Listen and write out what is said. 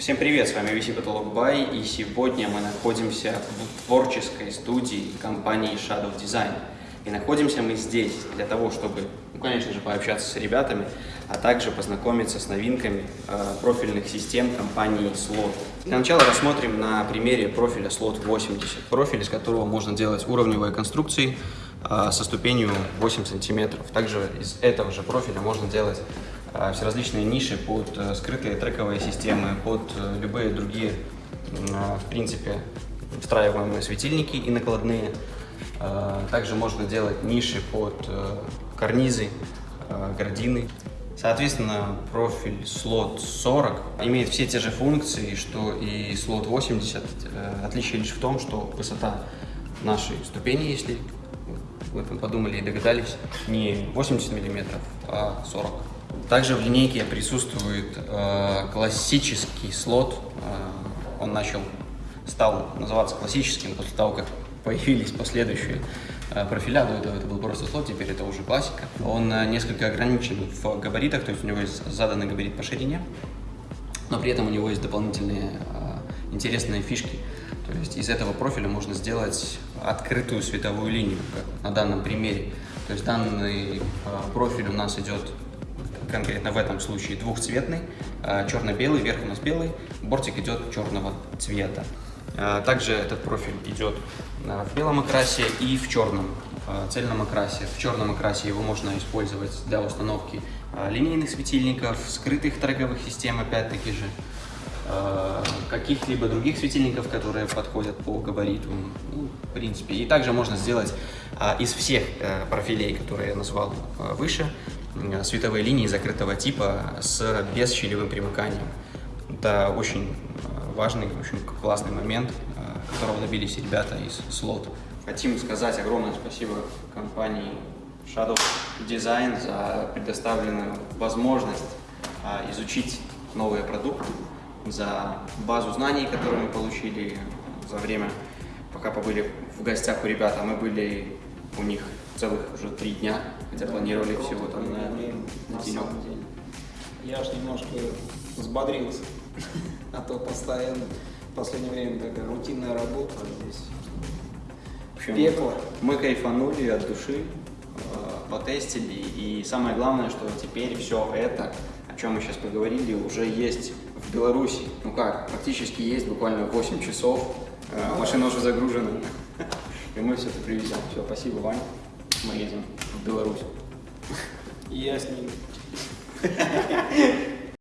Всем привет, с вами VC Потолок Бай, и сегодня мы находимся в творческой студии компании Shadow Design. И находимся мы здесь для того, чтобы, ну, конечно же, пообщаться с ребятами, а также познакомиться с новинками э, профильных систем компании Slot. Для начала рассмотрим на примере профиля Slot 80, профиль, из которого можно делать уровневые конструкции э, со ступенью 8 сантиметров. Также из этого же профиля можно делать все различные ниши под э, скрытые трековые системы, под э, любые другие, э, в принципе, встраиваемые светильники и накладные. Э, Также можно делать ниши под э, карнизы, гардины. Соответственно, профиль слот 40 имеет все те же функции, что и слот 80. Э, Отличие лишь в том, что высота нашей ступени, если вы подумали и догадались, не 80 миллиметров, а 40. Также в линейке присутствует э, классический слот. Э, он начал, стал называться классическим после того, как появились последующие э, профиля. До этого это был просто слот, теперь это уже классика. Он э, несколько ограничен в габаритах, то есть у него есть заданный габарит по ширине, но при этом у него есть дополнительные э, интересные фишки. То есть из этого профиля можно сделать открытую световую линию, как на данном примере. То есть данный э, профиль у нас идет конкретно в этом случае двухцветный, э, черно-белый, верх у нас белый, бортик идет черного цвета. Э, Также этот профиль идет э, в белом окрасе и в черном цельном окрасе. В черном окрасе его можно использовать для установки линейных светильников, скрытых трековых систем, опять-таки же, каких-либо других светильников, которые подходят по габариту, ну, в принципе. И также можно сделать а, из всех э, профилей, которые я назвал выше, световые линии закрытого типа с бесщелевым примыканием. Это очень э, важный, очень классный момент, э, которого добились ребята из слот. Хотим сказать огромное спасибо компании Shadow Design за предоставленную возможность а, изучить новые продукты, за базу знаний, которую мы получили за время, пока побыли в гостях у ребят, а мы были у них целых уже три дня, хотя планировали всего там на, на на самом деле. Я аж немножко взбодрился, а то постоянно в последнее время такая рутинная работа а здесь. Общем, Пекло. Мы кайфанули от души, э, потестили, и самое главное, что теперь все это, о чем мы сейчас поговорили, уже есть в Беларуси. Ну как, практически есть, буквально 8 часов, э, машина уже загружена, и мы все это привезем. Все, спасибо, Вань, мы едем в Беларусь. Я с ним.